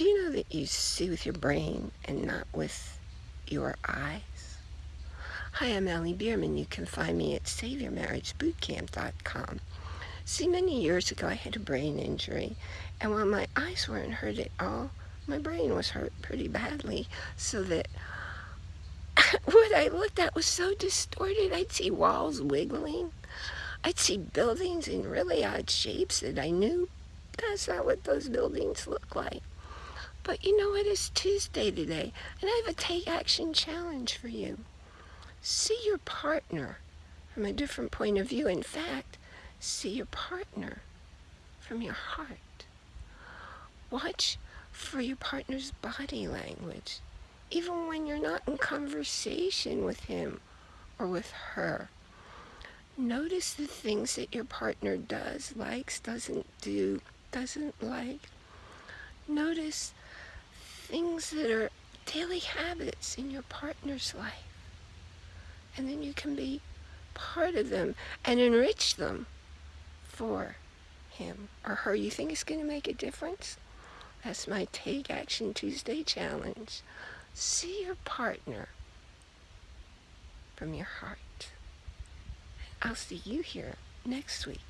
Do you know that you see with your brain and not with your eyes? Hi, I'm Allie Bierman. You can find me at SaveYourMarriageBootcamp.com. See, many years ago I had a brain injury, and while my eyes weren't hurt at all, my brain was hurt pretty badly, so that what I looked at was so distorted. I'd see walls wiggling. I'd see buildings in really odd shapes that I knew that's not what those buildings look like. But you know what? It's Tuesday today, and I have a take action challenge for you. See your partner from a different point of view. In fact, see your partner from your heart. Watch for your partner's body language, even when you're not in conversation with him or with her. Notice the things that your partner does, likes, doesn't do, doesn't like. Notice things that are daily habits in your partner's life. And then you can be part of them and enrich them for him or her. You think it's going to make a difference? That's my Take Action Tuesday challenge. See your partner from your heart. I'll see you here next week.